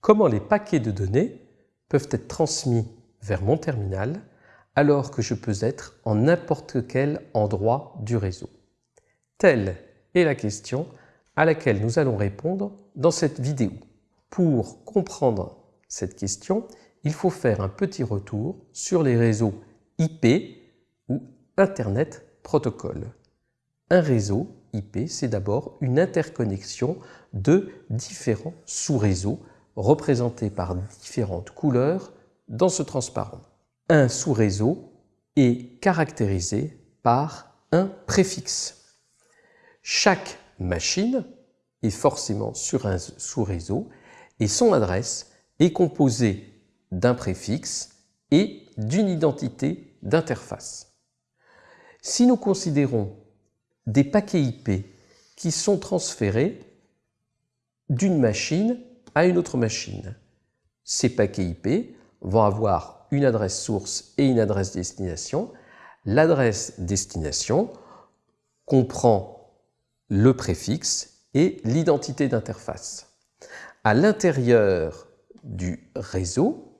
comment les paquets de données peuvent être transmis vers mon terminal alors que je peux être en n'importe quel endroit du réseau Telle est la question à laquelle nous allons répondre dans cette vidéo. Pour comprendre cette question, il faut faire un petit retour sur les réseaux IP ou Internet Protocol. Un réseau IP, c'est d'abord une interconnexion de différents sous-réseaux représentés par différentes couleurs dans ce transparent. Un sous-réseau est caractérisé par un préfixe. Chaque machine est forcément sur un sous-réseau et son adresse est composée d'un préfixe et d'une identité d'interface. Si nous considérons des paquets IP qui sont transférés d'une machine à une autre machine, ces paquets IP vont avoir une adresse source et une adresse destination. L'adresse destination comprend le préfixe et l'identité d'interface. À l'intérieur du réseau,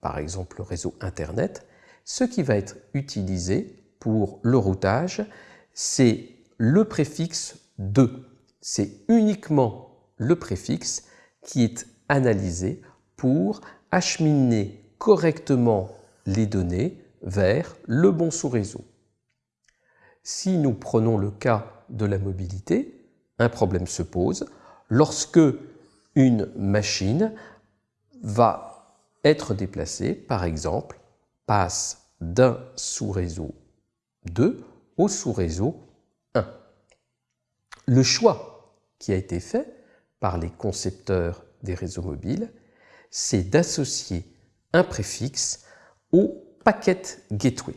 par exemple le réseau Internet, ce qui va être utilisé pour le routage, c'est le préfixe de. C'est uniquement le préfixe qui est analysé pour acheminer correctement les données vers le bon sous-réseau. Si nous prenons le cas de la mobilité, un problème se pose lorsque une machine va être déplacée, par exemple, passe d'un sous-réseau 2 au sous-réseau 1. Le choix qui a été fait par les concepteurs des réseaux mobiles, c'est d'associer un préfixe au packet gateway.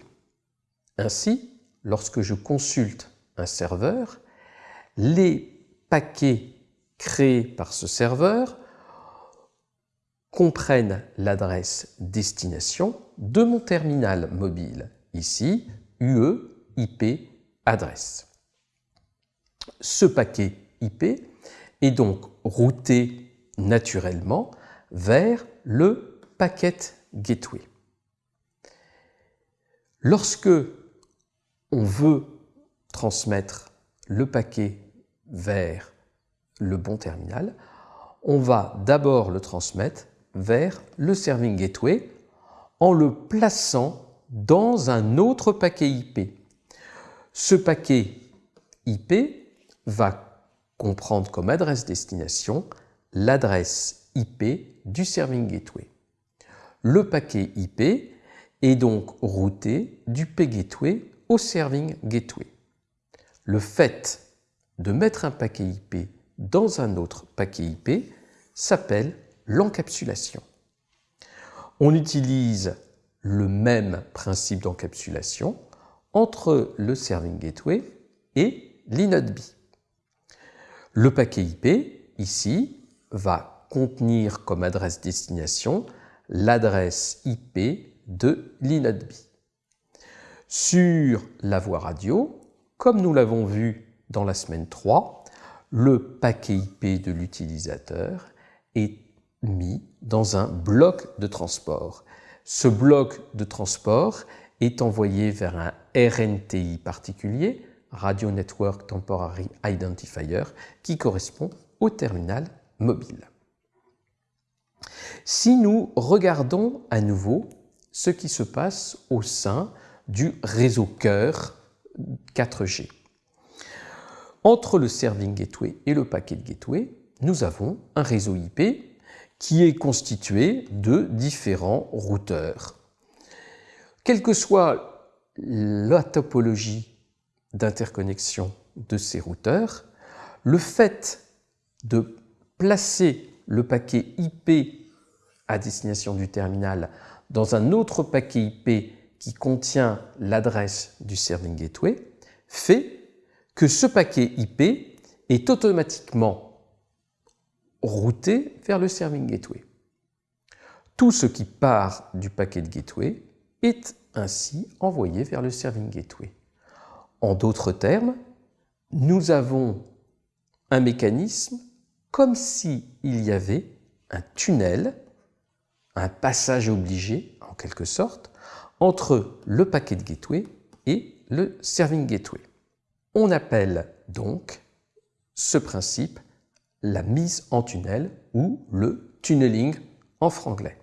Ainsi, lorsque je consulte un serveur, les paquets créés par ce serveur comprennent l'adresse destination de mon terminal mobile, ici UE IP adresse. Ce paquet IP est donc routé naturellement vers le packet gateway. Lorsque on veut transmettre le paquet vers le bon terminal, on va d'abord le transmettre vers le serving gateway en le plaçant dans un autre paquet IP. Ce paquet IP va comprendre comme adresse destination l'adresse IP du serving gateway. Le paquet IP est donc routé du P-gateway au serving gateway. Le fait de mettre un paquet IP dans un autre paquet IP s'appelle l'encapsulation. On utilise le même principe d'encapsulation entre le serving gateway et l'inode. Le paquet IP, ici, va contenir comme adresse destination l'adresse IP de l'inode B. Sur la voie radio, comme nous l'avons vu dans la semaine 3, le paquet IP de l'utilisateur est mis dans un bloc de transport. Ce bloc de transport est envoyé vers un RNTI particulier, Radio Network Temporary Identifier, qui correspond au terminal mobile. Si nous regardons à nouveau ce qui se passe au sein du réseau cœur 4G. Entre le serving gateway et le packet gateway, nous avons un réseau IP qui est constitué de différents routeurs. Quelle que soit la topologie d'interconnexion de ces routeurs, le fait de placer le paquet IP à destination du terminal dans un autre paquet IP qui contient l'adresse du serving gateway fait que ce paquet IP est automatiquement routé vers le serving gateway. Tout ce qui part du paquet de gateway est ainsi envoyé vers le serving gateway. En d'autres termes, nous avons un mécanisme comme s'il y avait un tunnel, un passage obligé en quelque sorte, entre le packet gateway et le serving gateway. On appelle donc ce principe la mise en tunnel ou le tunneling en franglais.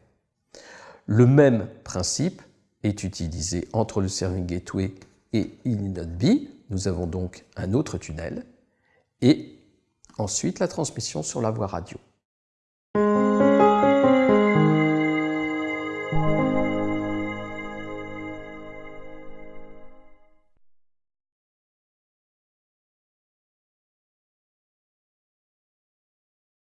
Le même principe est utilisé entre le serving gateway et inode B. Nous avons donc un autre tunnel et ensuite la transmission sur la voie radio.